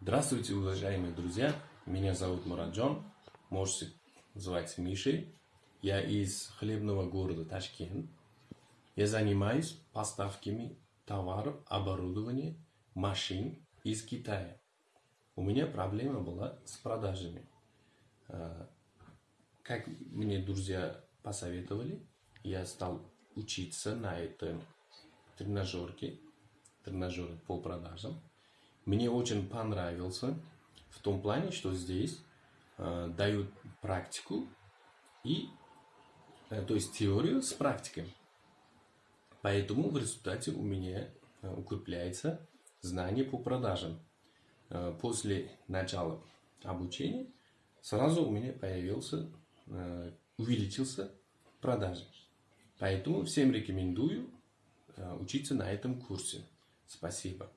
Здравствуйте, уважаемые друзья. Меня зовут Мураджон. Можете звать Мишей. Я из хлебного города Ташкент. Я занимаюсь поставками товаров, оборудования, машин из Китая. У меня проблема была с продажами. А, как мне друзья посоветовали, я стал учиться на этом тренажерке, тренажере по продажам. Мне очень понравился в том плане, что здесь э, дают практику и, э, то есть теорию с практикой. Поэтому в результате у меня э, укрепляется знание по продажам. Э, после начала обучения сразу у меня появился, э, увеличился продажи. Поэтому всем рекомендую учиться на этом курсе. Спасибо.